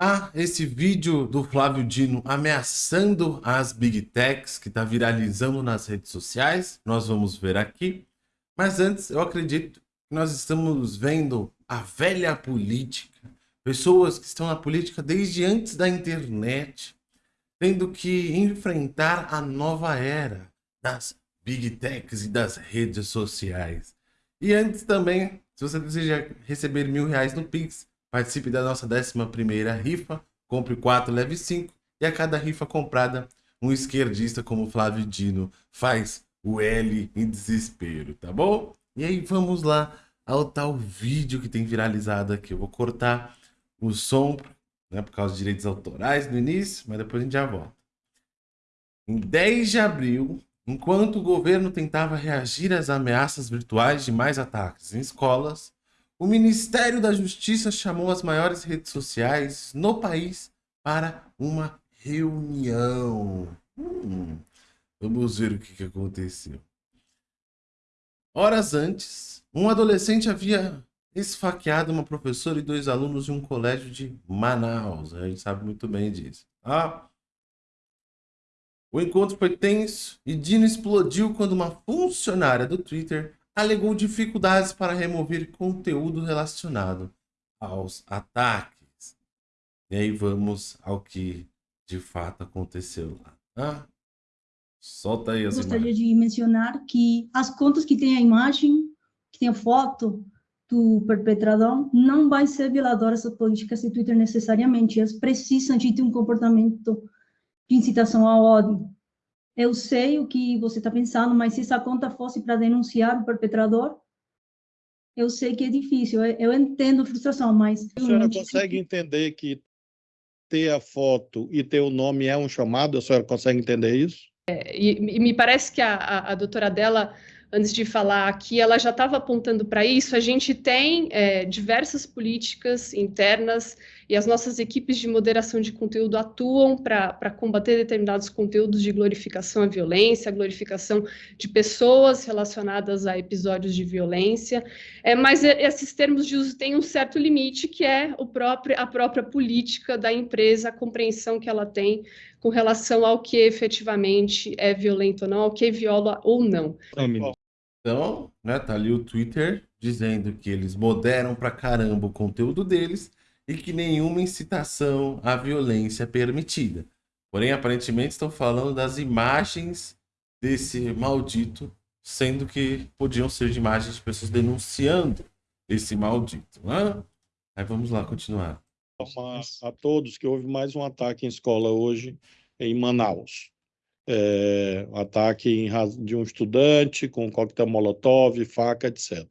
Ah, esse vídeo do Flávio Dino ameaçando as Big Techs que está viralizando nas redes sociais, nós vamos ver aqui. Mas antes, eu acredito que nós estamos vendo a velha política, pessoas que estão na política desde antes da internet, tendo que enfrentar a nova era das Big Techs e das redes sociais. E antes também, se você deseja receber mil reais no Pix, Participe da nossa 11ª rifa, compre 4, leve 5 e a cada rifa comprada, um esquerdista como Flávio Dino faz o L em desespero, tá bom? E aí vamos lá ao tal vídeo que tem viralizado aqui. Eu vou cortar o som, né, por causa dos direitos autorais no início, mas depois a gente já volta. Em 10 de abril, enquanto o governo tentava reagir às ameaças virtuais de mais ataques em escolas, o Ministério da Justiça chamou as maiores redes sociais no país para uma reunião. Hum, vamos ver o que, aconteceu. Horas antes, um adolescente havia esfaqueado uma professora e dois alunos de um colégio de Manaus. A gente sabe muito bem disso. Ah, o encontro foi tenso e Dino explodiu quando uma funcionária do Twitter alegou dificuldades para remover conteúdo relacionado aos ataques. E aí vamos ao que de fato aconteceu lá. Ah, solta aí as Gostaria imagens. de mencionar que as contas que têm a imagem, que tem a foto do perpetrador, não vai ser violador essa política de Twitter necessariamente. Elas precisam de ter um comportamento de incitação ao ódio eu sei o que você está pensando, mas se essa conta fosse para denunciar o perpetrador, eu sei que é difícil, eu, eu entendo a frustração, mas... A senhora consegue entender que ter a foto e ter o nome é um chamado? A senhora consegue entender isso? É, e, e, me parece que a, a, a doutora dela antes de falar aqui, ela já estava apontando para isso. A gente tem é, diversas políticas internas e as nossas equipes de moderação de conteúdo atuam para combater determinados conteúdos de glorificação à violência, glorificação de pessoas relacionadas a episódios de violência. É, mas esses termos de uso têm um certo limite, que é o próprio, a própria política da empresa, a compreensão que ela tem com relação ao que efetivamente é violento ou não, ao que viola ou não. Então, né, tá ali o Twitter dizendo que eles moderam pra caramba o conteúdo deles e que nenhuma incitação à violência é permitida. Porém, aparentemente estão falando das imagens desse maldito, sendo que podiam ser de imagens de pessoas denunciando esse maldito. Né? Aí vamos lá, continuar. A todos que houve mais um ataque em escola hoje em Manaus é, ataque em, de um estudante com coquetel molotov, faca, etc.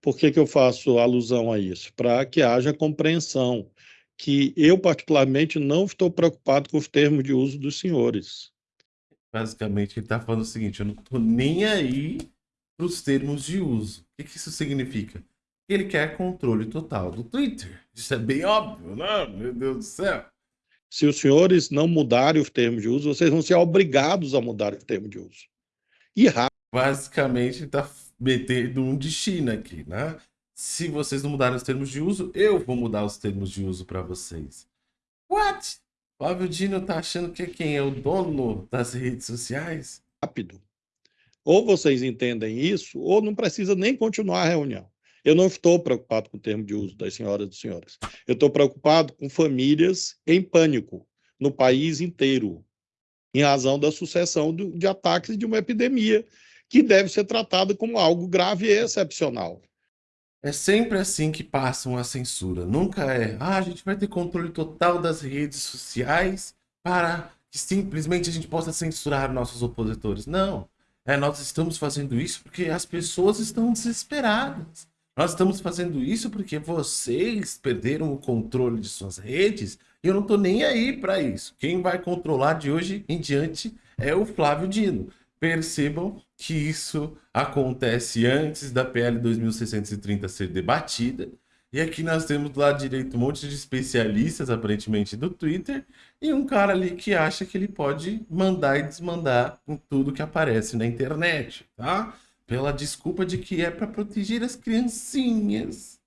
Por que, que eu faço alusão a isso? Para que haja compreensão que eu, particularmente, não estou preocupado com os termos de uso dos senhores. Basicamente, ele está falando o seguinte, eu não estou nem aí para os termos de uso. O que, que isso significa? Ele quer controle total do Twitter. Isso é bem óbvio, não? Né? Meu Deus do céu. Se os senhores não mudarem os termos de uso, vocês vão ser obrigados a mudar os termos de uso. E rápido. Basicamente, está metendo um de China aqui, né? Se vocês não mudarem os termos de uso, eu vou mudar os termos de uso para vocês. What? Flávio Dino tá achando que é quem é o dono das redes sociais? Rápido. Ou vocês entendem isso, ou não precisa nem continuar a reunião. Eu não estou preocupado com o termo de uso das senhoras e dos senhores. Eu estou preocupado com famílias em pânico no país inteiro, em razão da sucessão de ataques de uma epidemia que deve ser tratada como algo grave e excepcional. É sempre assim que passam a censura. Nunca é, ah, a gente vai ter controle total das redes sociais para que simplesmente a gente possa censurar nossos opositores. Não. É, nós estamos fazendo isso porque as pessoas estão desesperadas. Nós estamos fazendo isso porque vocês perderam o controle de suas redes e eu não estou nem aí para isso. Quem vai controlar de hoje em diante é o Flávio Dino. Percebam que isso acontece antes da PL 2630 ser debatida. E aqui nós temos do lado direito um monte de especialistas, aparentemente, do Twitter, e um cara ali que acha que ele pode mandar e desmandar em tudo que aparece na internet, tá? Pela desculpa de que é para proteger as criancinhas.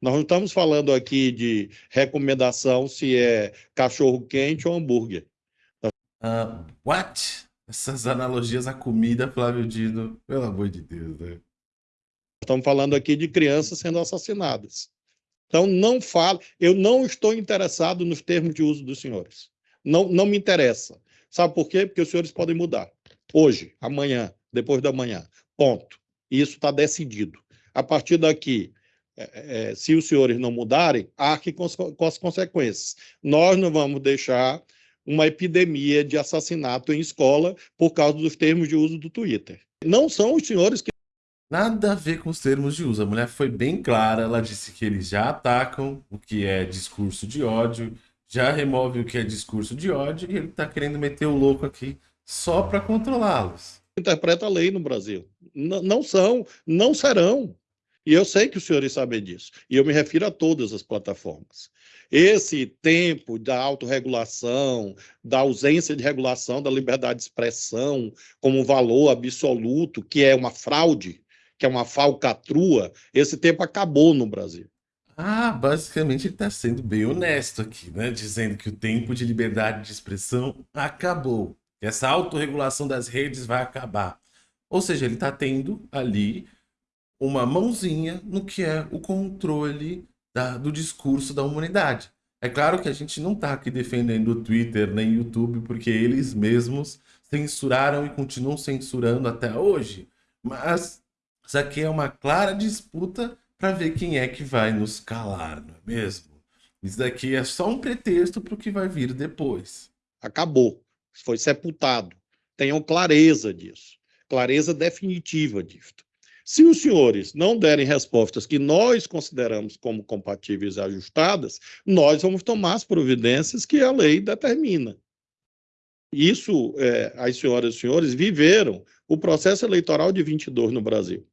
Nós não estamos falando aqui de recomendação se é cachorro quente ou hambúrguer. Uh, what? Essas analogias à comida, Flávio Dino, pelo amor de Deus, né? Estamos falando aqui de crianças sendo assassinadas. Então, não falo, eu não estou interessado nos termos de uso dos senhores. Não, não me interessa. Sabe por quê? Porque os senhores podem mudar. Hoje, amanhã, depois da manhã. Ponto. Isso está decidido. A partir daqui, é, é, se os senhores não mudarem, arque com, com as consequências. Nós não vamos deixar uma epidemia de assassinato em escola por causa dos termos de uso do Twitter. Não são os senhores que. Nada a ver com os termos de uso. A mulher foi bem clara, ela disse que eles já atacam o que é discurso de ódio, já remove o que é discurso de ódio e ele está querendo meter o louco aqui só para controlá-los. Interpreta a lei no Brasil. N não são, não serão. E eu sei que os senhores sabem disso. E eu me refiro a todas as plataformas. Esse tempo da autorregulação, da ausência de regulação da liberdade de expressão como valor absoluto, que é uma fraude, que é uma falcatrua, esse tempo acabou no Brasil. Ah, basicamente ele está sendo bem honesto aqui, né? Dizendo que o tempo de liberdade de expressão acabou. Essa autorregulação das redes vai acabar. Ou seja, ele está tendo ali uma mãozinha no que é o controle da, do discurso da humanidade. É claro que a gente não está aqui defendendo o Twitter nem o YouTube, porque eles mesmos censuraram e continuam censurando até hoje. Mas isso aqui é uma clara disputa para ver quem é que vai nos calar, não é mesmo? Isso daqui é só um pretexto para o que vai vir depois. Acabou. Foi sepultado. Tenham clareza disso. Clareza definitiva disso. Se os senhores não derem respostas que nós consideramos como compatíveis e ajustadas, nós vamos tomar as providências que a lei determina. Isso, é, as senhoras e senhores viveram o processo eleitoral de 22 no Brasil.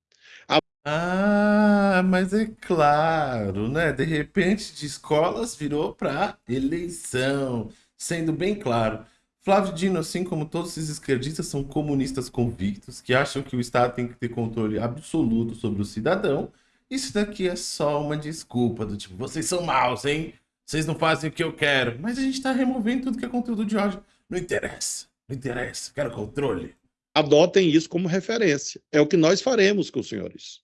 A... Ah, mas é claro, né? De repente, de escolas virou para eleição, sendo bem claro. Flávio Dino, assim como todos esses esquerdistas, são comunistas convictos que acham que o Estado tem que ter controle absoluto sobre o cidadão. Isso daqui é só uma desculpa do tipo, vocês são maus, hein? Vocês não fazem o que eu quero. Mas a gente está removendo tudo que é conteúdo de ódio. Não interessa, não interessa, quero controle. Adotem isso como referência. É o que nós faremos com os senhores.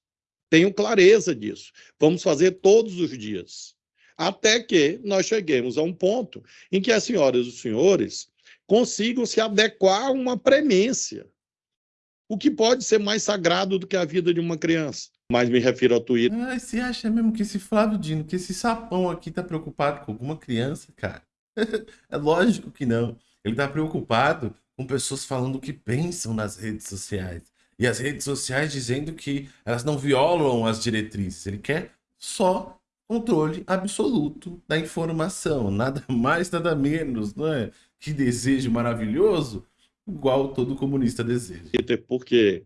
Tenham clareza disso. Vamos fazer todos os dias. Até que nós cheguemos a um ponto em que as senhoras e os senhores consigam se adequar a uma premência. O que pode ser mais sagrado do que a vida de uma criança? Mas me refiro ao Twitter. Ah, você acha mesmo que esse Flávio Dino, que esse sapão aqui tá preocupado com alguma criança, cara? é lógico que não. Ele tá preocupado com pessoas falando o que pensam nas redes sociais. E as redes sociais dizendo que elas não violam as diretrizes. Ele quer só controle absoluto da informação. Nada mais, nada menos, não é? Que desejo maravilhoso, igual todo comunista deseja. Porque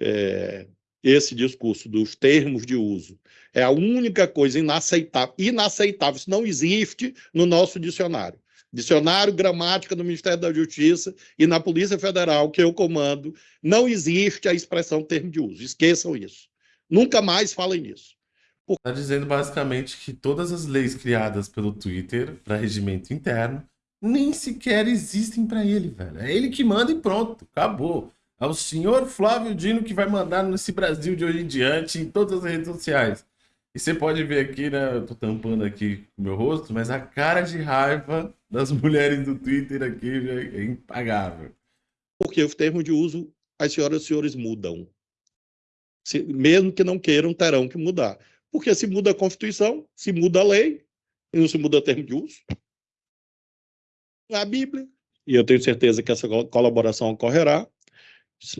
é, esse discurso dos termos de uso é a única coisa inaceitável. Inaceitável, isso não existe no nosso dicionário. Dicionário Gramática do Ministério da Justiça e na Polícia Federal, que eu comando, não existe a expressão termo de uso. Esqueçam isso. Nunca mais falem nisso. Está dizendo basicamente que todas as leis criadas pelo Twitter para regimento interno nem sequer existem para ele, velho. É ele que manda e pronto, acabou. É o senhor Flávio Dino que vai mandar nesse Brasil de hoje em diante em todas as redes sociais. E você pode ver aqui, né? Eu tô tampando aqui o meu rosto, mas a cara de raiva das mulheres do Twitter aqui é impagável. Porque os termos de uso, as senhoras e senhores mudam. Se, mesmo que não queiram, terão que mudar. Porque se muda a Constituição, se muda a lei, e não se muda o termo de uso a Bíblia, e eu tenho certeza que essa colaboração ocorrerá.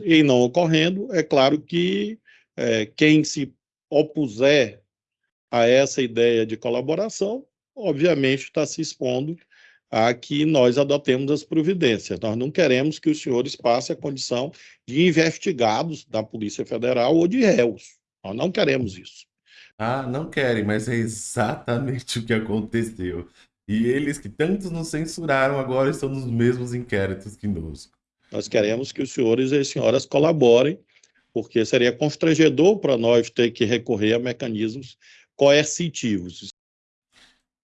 E não ocorrendo, é claro que é, quem se opuser a essa ideia de colaboração, obviamente está se expondo a que nós adotemos as providências. Nós não queremos que os senhores passem a condição de investigados da Polícia Federal ou de réus. Nós não queremos isso. Ah, não querem, mas é exatamente o que aconteceu. E eles que tantos nos censuraram agora estão nos mesmos inquéritos que nós. Nós queremos que os senhores e as senhoras colaborem, porque seria constrangedor para nós ter que recorrer a mecanismos coercitivos.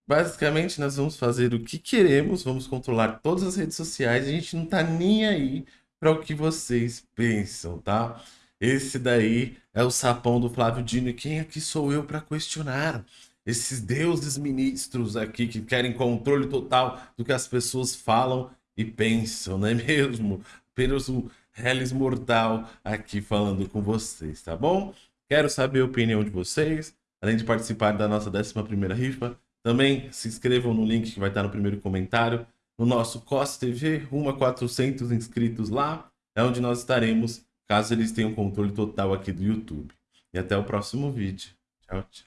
Basicamente, nós vamos fazer o que queremos, vamos controlar todas as redes sociais, a gente não tá nem aí para o que vocês pensam, tá? Esse daí é o sapão do Flávio Dino e quem aqui sou eu para questionar? Esses deuses ministros aqui que querem controle total do que as pessoas falam e pensam, não é mesmo? Apenas um Hellis Mortal aqui falando com vocês, tá bom? Quero saber a opinião de vocês, além de participar da nossa 11ª rifa, também se inscrevam no link que vai estar no primeiro comentário, no nosso COS TV, rumo a 400 inscritos lá, é onde nós estaremos, caso eles tenham controle total aqui do YouTube. E até o próximo vídeo. Tchau, tchau.